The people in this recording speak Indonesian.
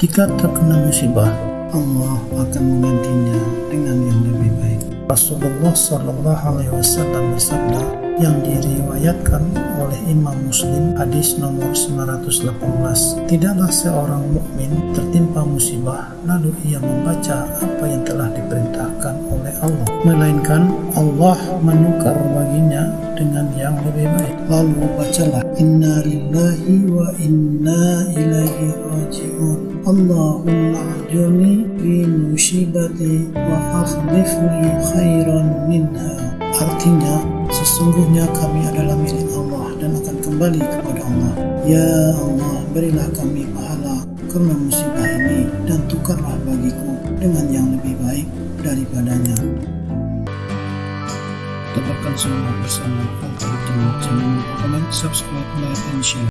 Jika terkena musibah, Allah akan menggantinya dengan yang lebih baik. Rasulullah Shallallahu Alaihi Wasallam bersabda yang diriwayatkan oleh Imam Muslim hadis nomor 918 tidaklah seorang mukmin tertimpa musibah lalu ia membaca apa yang telah diperintahkan oleh Allah melainkan Allah menukar baginya lalu bacalah inna lillahi wa inna ilaihi raji'un. Allahumma ajurni fi musibati wa akhlifni khairan minha. Artinya sesungguhnya kami adalah milik Allah dan akan kembali kepada Allah. Ya Allah berilah kami pahala karena musibah ini dan tukarlah bagiku dengan yang lebih baik daripadanya. Tebarkan semangat bersama. Al-Quran to comment, subscribe, like and share.